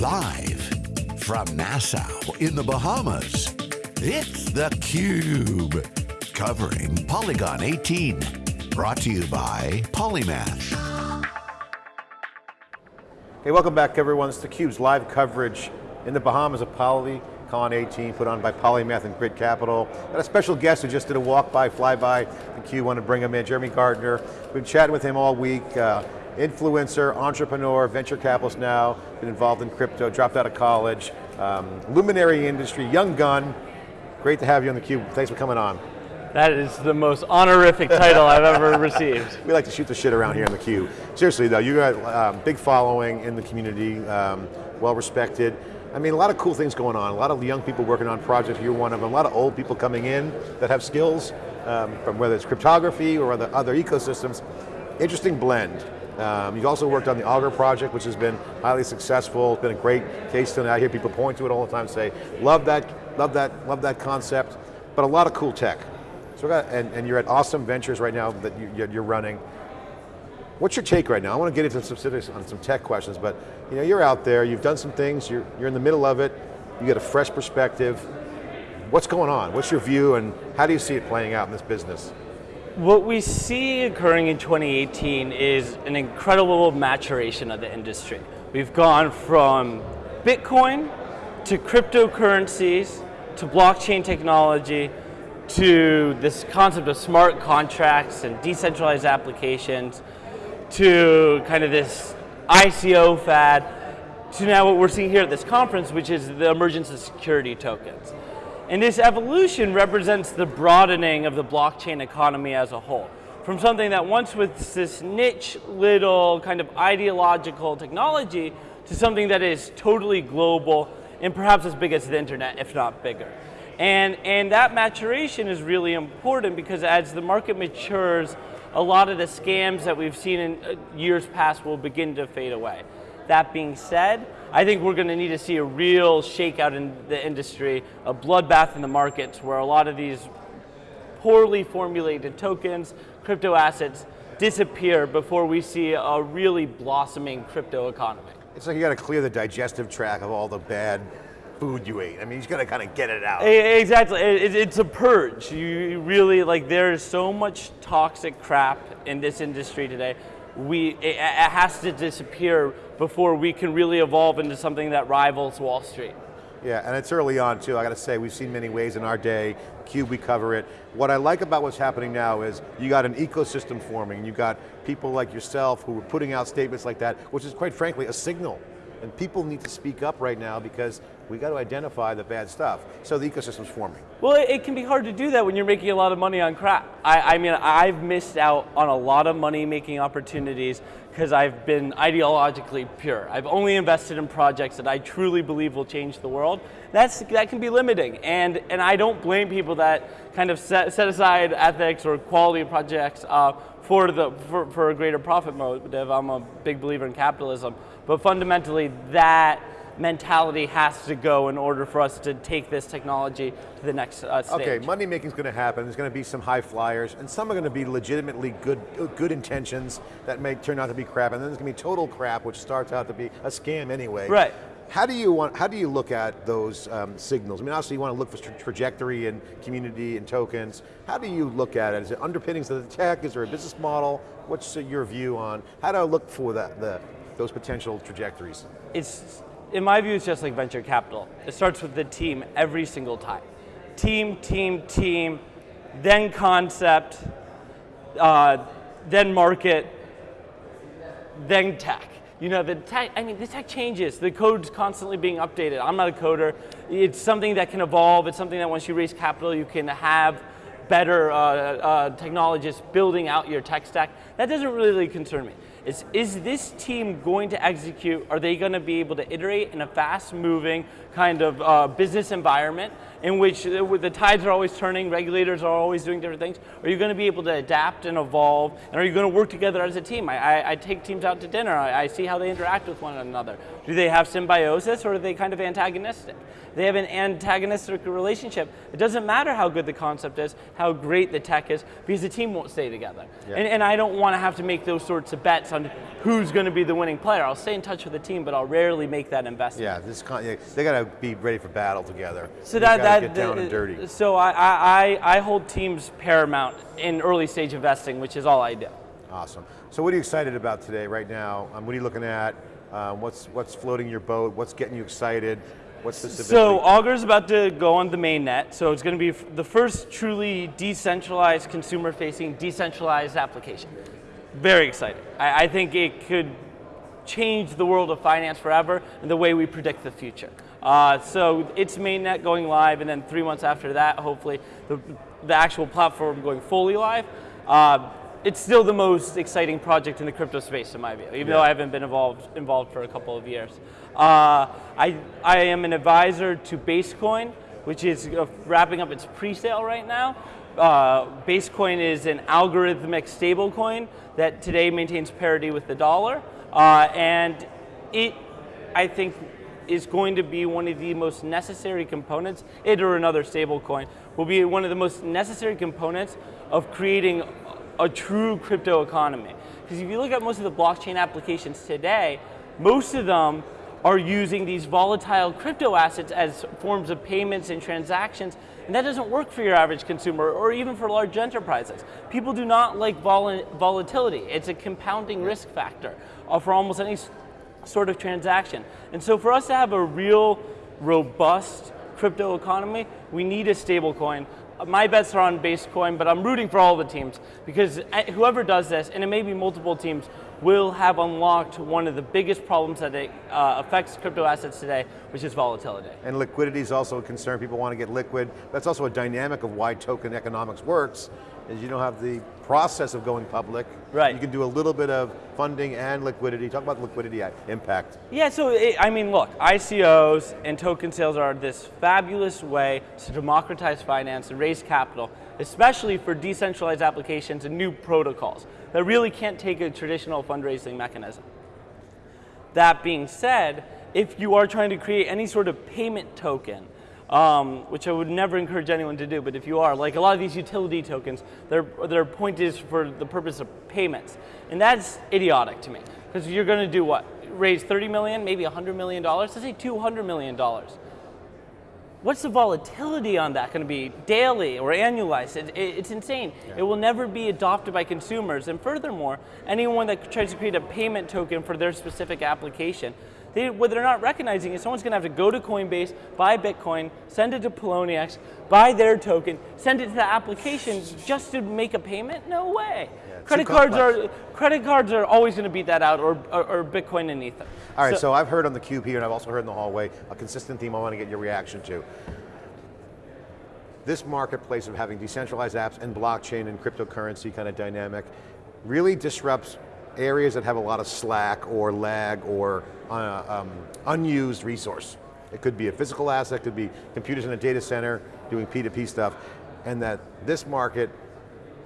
Live from Nassau in the Bahamas, it's theCUBE. Covering PolyCon 18. Brought to you by Polymath. Hey, welcome back everyone. It's theCUBE's live coverage in the Bahamas of PolyCon 18, put on by Polymath and Grid Capital. Got a special guest who just did a walk by, fly by theCUBE, want to bring him in, Jeremy Gardner. We've been chatting with him all week. Uh, influencer, entrepreneur, venture capitalist now, been involved in crypto, dropped out of college, um, luminary industry, young gun. Great to have you on theCUBE, thanks for coming on. That is the most honorific title I've ever received. We like to shoot the shit around here in theCUBE. Seriously though, you got um, big following in the community, um, well respected. I mean, a lot of cool things going on. A lot of young people working on projects, you're one of them. A lot of old people coming in that have skills, um, from whether it's cryptography or other, other ecosystems. Interesting blend. Um, you've also worked on the Augur project, which has been highly successful. It's been a great case study. I hear people point to it all the time, say, love that, love that, love that concept, but a lot of cool tech. So got, and, and, you're at Ausum Ventures right now that you, you're running. What's your take right now? I want to get into some specifics on some tech questions, but you know, you're out there, you've done some things, you're, you're in the middle of it, you get a fresh perspective. What's going on? What's your view and how do you see it playing out in this business? What we see occurring in 2018 is an incredible maturation of the industry. We've gone from Bitcoin to cryptocurrencies to blockchain technology to this concept of smart contracts and decentralized applications to kind of this ICO fad to now what we're seeing here at this conference, which is the emergence of security tokens. And this evolution represents the broadening of the blockchain economy as a whole. From something that once was this niche little kind of ideological technology to something that is totally global and perhaps as big as the internet, if not bigger. And, and that maturation is really important because as the market matures, a lot of the scams that we've seen in uh, years past will begin to fade away. That being said, I think we're going to need to see a real shakeout in the industry, a bloodbath in the markets where a lot of these poorly formulated tokens, crypto assets disappear before we see a really blossoming crypto economy. It's like you got to clear the digestive tract of all the bad food you ate. I mean, you got to kind of get it out. Exactly, it's a purge. You really, like there's so much toxic crap in this industry today. We, it has to disappear before we can really evolve into something that rivals Wall Street. Yeah, and it's early on too, I got to say, we've seen many ways in our day, CUBE, we cover it. What I like about what's happening now is you got an ecosystem forming, you got people like yourself who are putting out statements like that, which is quite frankly a signal. And people need to speak up right now because we got to identify the bad stuff. So the ecosystem's forming. Well, it can be hard to do that when you're making a lot of money on crap. I, I mean, I've missed out on a lot of money making opportunities because I've been ideologically pure. I've only invested in projects that I truly believe will change the world. That's, that can be limiting, and, and I don't blame people that kind of set, set aside ethics or quality projects uh, for, the, for, for a greater profit motive. I'm a big believer in capitalism, but fundamentally that mentality has to go in order for us to take this technology to the next uh, stage. Okay, money making is going to happen. There's going to be some high flyers, and some are going to be legitimately good, good intentions that may turn out to be crap, and then there's going to be total crap, which starts out to be a scam anyway. Right. How do you want? How do you look at those um, signals? I mean, obviously you want to look for tra trajectory and community and tokens. How do you look at it? Is it underpinnings of the tech? Is there a business model? What's your view on how do I look for that the those potential trajectories? It's in my view, it's just like venture capital. It starts with the team every single time. Team, team, team, then concept, uh, then market, then tech. You know, the tech, I mean, the tech changes. The code's constantly being updated. I'm not a coder. It's something that can evolve. It's something that once you raise capital, you can have better uh, uh, technologists building out your tech stack. That doesn't really concern me is, is this team going to execute? Are they going to be able to iterate in a fast moving kind of uh, business environment in which the tides are always turning, regulators are always doing different things? Are you going to be able to adapt and evolve? And are you going to work together as a team? I, I, I take teams out to dinner, I, I, see how they interact with one another. Do they have symbiosis or are they kind of antagonistic? They have an antagonistic relationship. It doesn't matter how good the concept is, how great the tech is, because the team won't stay together. Yeah. And, and I don't want to have to make those sorts of bets on who's going to be the winning player. I'll stay in touch with the team, but I'll rarely make that investment. Yeah, this con- yeah, they got to be ready for battle together. So that, that get down the- and dirty. So I, I, I I hold teams paramount in early stage investing, which is all I do. Awesome. So what are you excited about today, right now? Um, what are you looking at? Um, what's what's floating your boat? What's getting you excited? What's specifically? So Augur's about to go on the mainnet. So it's going to be the first truly decentralized, consumer-facing, decentralized application. Very excited. I, I think it could change the world of finance forever and the way we predict the future. Uh, so it's mainnet going live, and then three months after that, hopefully, the, the actual platform going fully live. Uh, it's still the most exciting project in the crypto space, in my view, even though I haven't been involved involved for a couple of years. Uh, I I am an advisor to Basecoin, which is uh, wrapping up its pre-sale right now. Uh, Basecoin is an algorithmic stablecoin that today maintains parity with the dollar, uh, and it, I think, is going to be one of the most necessary components. It or another stablecoin will be one of the most necessary components of creating a true crypto economy. Because if you look at most of the blockchain applications today, most of them are using these volatile crypto assets as forms of payments and transactions, and that doesn't work for your average consumer or even for large enterprises. People do not like vol- volatility. It's a compounding risk factor uh, for almost any sort of transaction. And so for us to have a real robust crypto economy, we need a stable coin. Uh, My bets are on Basecoin, but I'm rooting for all the teams because uh, whoever does this, and it may be multiple teams, will have unlocked one of the biggest problems that it, uh, affects crypto assets today, which is volatility. And liquidity is also a concern. People want to get liquid. That's also a dynamic of why token economics works, is you don't have the process of going public. Right. You can do a little bit of funding and liquidity. Talk about liquidity impact. Yeah, so it, I mean, look, ICOs and token sales are this fabulous way to democratize finance and raise capital, especially for decentralized applications and new protocols that really can't take a traditional fundraising mechanism. That being said, if you are trying to create any sort of payment token, um, which I would never encourage anyone to do, but if you are, like a lot of these utility tokens, their, their point is for the purpose of payments. And that's idiotic to me, because you're going to do what? Raise 30 million, maybe 100 million dollars, let's say 200 million dollars. What's the volatility on that going to be daily or annualized? It, it, it's insane. It will never be adopted by consumers. And furthermore, anyone that tries to create a payment token for their specific application, they, what they're not recognizing is someone's going to have to go to Coinbase, buy Bitcoin, send it to Poloniex, buy their token, send it to the application just to make a payment? No way. too credit cards complex. are credit cards are always going to beat that out, or, or, or Bitcoin and Ether. All right, so, I've heard on the cube here, and I've also heard in the hallway, a consistent theme I want to get your reaction to. This marketplace of having decentralized apps and blockchain and cryptocurrency kind of dynamic really disrupts areas that have a lot of slack or lag or uh, um, unused resource. It could be a physical asset, could be computers in a data center doing P2P stuff, and that this market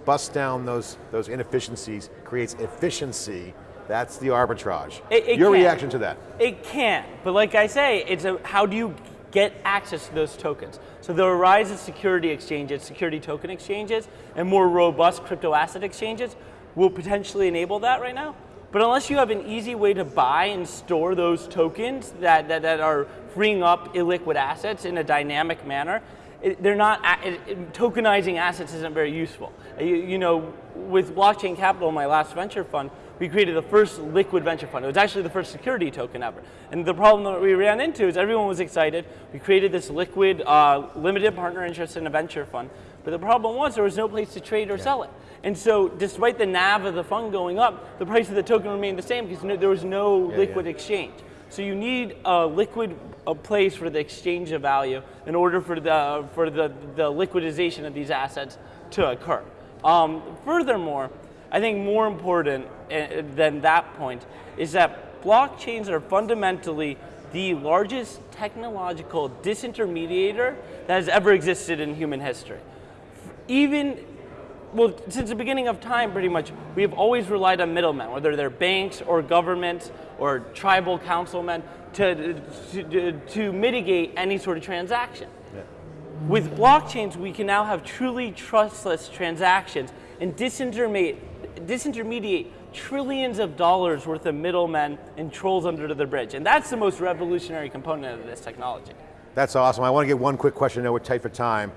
busts down those, those inefficiencies, creates efficiency, that's the arbitrage. It- it Your can. reaction to that? It can't. but like I say, it's a how do you get access to those tokens? So the rise of security exchanges, security token exchanges, and more robust crypto asset exchanges will potentially enable that right now. But unless you have an easy way to buy and store those tokens that, that, that are freeing up illiquid assets in a dynamic manner, it, they're not it, it- tokenizing assets isn't very useful. You, you know, with blockchain capital, my last venture fund, we created the first liquid venture fund. It was actually the first security token ever. And the problem that we ran into is everyone was excited. We created this liquid, uh, limited partner interest in a venture fund. But the problem was there was no place to trade or sell it. And so, despite the NAV of the fund going up, the price of the token remained the same because no, there was no Yeah, liquid yeah. exchange. So you need a liquid a place for the exchange of value in order for the for the, the liquidization of these assets to occur. Um, furthermore, I think more important eh, than that point is that blockchains are fundamentally the largest technological disintermediator that has ever existed in human history. Even well, since the beginning of time, pretty much, we have always relied on middlemen, whether they're banks or governments or tribal councilmen, to, to, to mitigate any sort of transaction. With blockchains, we can now have truly trustless transactions and disintermediate, disintermediate trillions of dollars worth of middlemen and trolls under the bridge. And that's the most revolutionary component of this technology. That's awesome. I want to get one quick question, I know we're tight for time.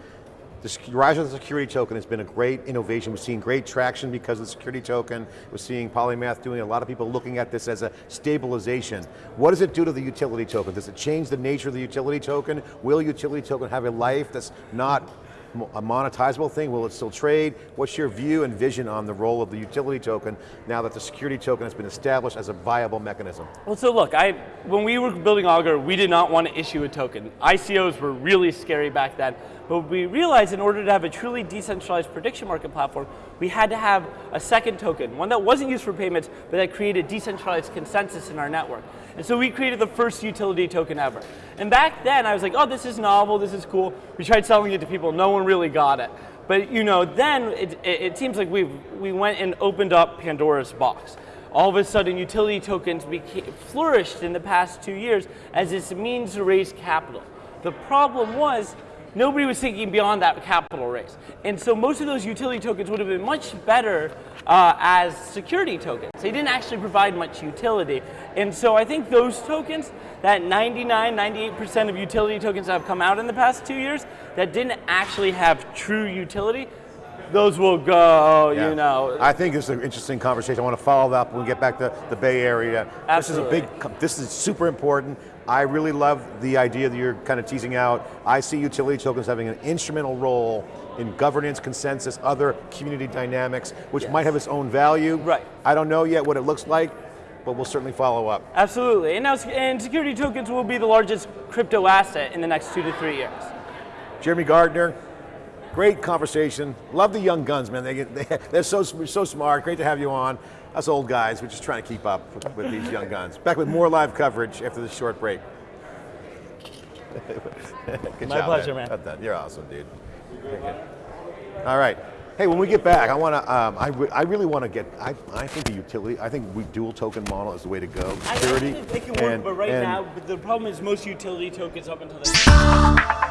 The rise of the security token has been a great innovation. We're seeing great traction because of the security token. We're seeing Polymath doing a lot of people looking at this as a stabilization. What does it do to the utility token? Does it change the nature of the utility token? Will utility token have a life that's not a monetizable thing? Will it still trade? What's your view and vision on the role of the utility token now that the security token has been established as a viable mechanism? Well, so look, I, when we were building Augur, we did not want to issue a token. ICOs were really scary back then, but we realized in order to have a truly decentralized prediction market platform, we had to have a second token, one that wasn't used for payments, but that created decentralized consensus in our network. And so we created the first utility token ever. And back then, I was like, oh, this is novel, this is cool. We tried selling it to people, no one really got it. But you know, then it, it, it seems like we we went and opened up Pandora's box all of a sudden utility tokens became, flourished in the past two years as this means to raise capital. The problem was nobody was thinking beyond that capital raise. And so most of those utility tokens would have been much better uh, as security tokens. They didn't actually provide much utility. And so I think those tokens, that 99, 98% of utility tokens that have come out in the past two years that didn't actually have true utility, those will go, Yeah. you know. I think it's an interesting conversation. I want to follow that up when we get back to the Bay Area. Absolutely. This is a big, this is super important. I really love the idea that you're kind of teasing out. I see utility tokens having an instrumental role in governance, consensus, other community dynamics, which Yes. might have its own value. Right. I don't know yet what it looks like, but we'll certainly follow up. Absolutely, and now and security tokens will be the largest crypto asset in the next two to three years. Jeremy Gardner, great conversation. Love the young guns, man. They get, they, they're so, so smart. Great to have you on. Us old guys, we're just trying to keep up with, with these young guns. Back with more live coverage after this short break. Good My job, pleasure, man. Got that. You're awesome, dude. All right. Hey, when we get back, I want to. Um, I, re- I really want to get. I, I think the utility. I think we dual token model is the way to go. Security. I Security. think it can work, and- but right and- now, but the problem is most utility tokens up until this.